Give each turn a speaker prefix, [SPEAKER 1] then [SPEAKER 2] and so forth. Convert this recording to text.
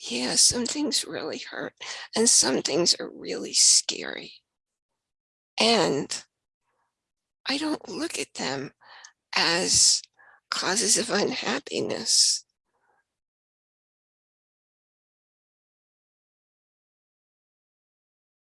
[SPEAKER 1] Yeah, some things really hurt and some things are really scary. And I don't look at them as causes of unhappiness.